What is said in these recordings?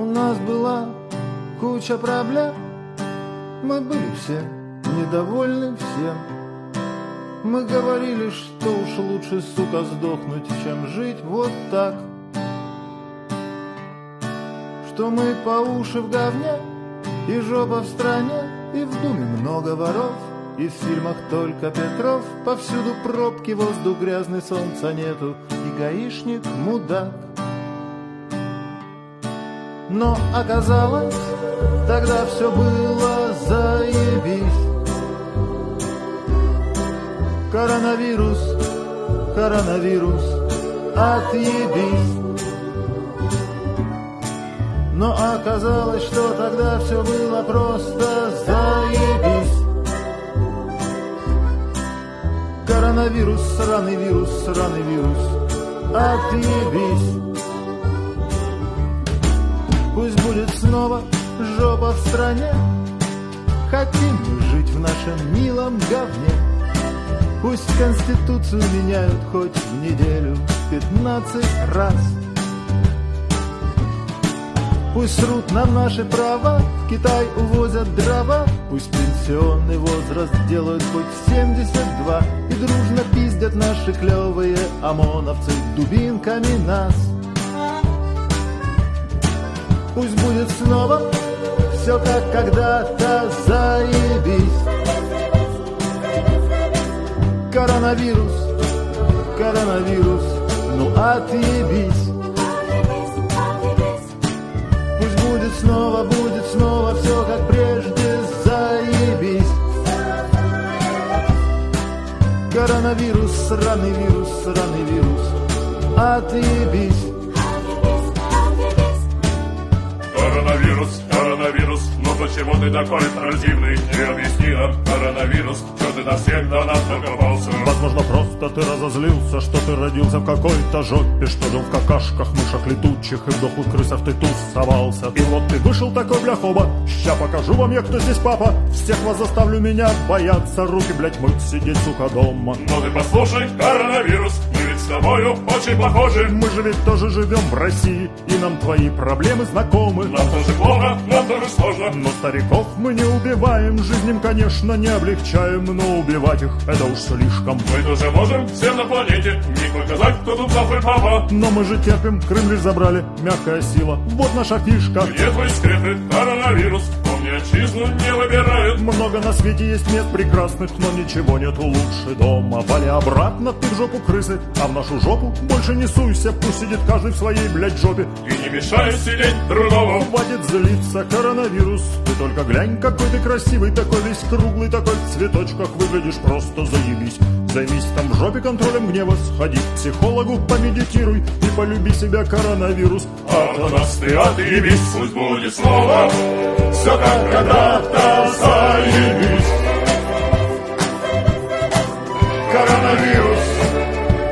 У нас была куча проблем, мы были все недовольны всем. Мы говорили, что уж лучше, сука, сдохнуть, чем жить вот так. Что мы по уши в говне, и жопа в стране, и в думе много воров. И в фильмах только Петров, повсюду пробки, воздух грязный, солнца нету, и гаишник мудак. Но оказалось, тогда все было заебись. Коронавирус, коронавирус, отъебись. Но оказалось, что тогда все было просто заебись. Коронавирус, сраный вирус, сраный вирус, отъебись. Снова жопа в стране, Хотим мы жить в нашем милом говне. Пусть Конституцию меняют хоть в неделю пятнадцать раз. Пусть срут нам наши права, в Китай увозят дрова, Пусть пенсионный возраст делают хоть в 72 И дружно пиздят наши клевые ОМОНовцы дубинками нас. Будет снова все как когда-то заебись. Коронавирус, коронавирус, ну отъебись. Пусть будет снова, будет снова все как прежде, заебись. Коронавирус, сраный вирус, сраный вирус, отъебись. Коронавирус, коронавирус, ну почему ты такой противный? Не объясни нам, коронавирус, что ты на всех до нас докопался? Возможно, просто ты разозлился, что ты родился в какой-то жопе, что жил в какашках, мышах летучих и в дохлых крысах ты тусовался. И вот ты вышел такой бляхоба, ща покажу вам я, кто здесь папа. Всех вас заставлю меня бояться, руки, блять, мыть, сидеть, сука, дома. Ну ты послушай, коронавирус, тобою очень похожи. Мы же ведь тоже живем в России, и нам твои проблемы знакомы. Нам тоже плохо, нам тоже сложно. Но стариков мы не убиваем, жизнь им, конечно, не облегчаем, но убивать их это уж слишком. Мы тоже можем всем на планете не показать, кто тут завтра папа. Но мы же терпим, Крым лишь забрали, мягкая сила, вот наша фишка. Где твои секреты, коронавирус? Помни, отчизну не выбирают. Много на свете есть мест прекрасных, но ничего нету лучше дома. Вали обратно ты в жопу крысы, а в нашу жопу больше не суйся, пусть сидит каждый в своей, блядь, жопе. И не мешай сидеть другому. Хватит злиться, коронавирус, ты только глянь, какой ты красивый, такой весь круглый, такой в цветочках, выглядишь просто заебись. Займись там в жопе контролем гнева, сходи к психологу, помедитируй и полюби себя, коронавирус. А нас ты отъебись, пусть будет снова все как когда-то заебись. Коронавирус,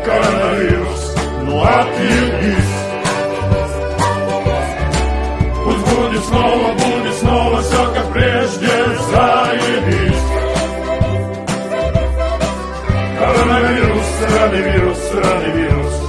коронавирус, ну отъебись. Пусть будет снова, будет снова все как прежде, заебись. Коронавирус, сраный вирус,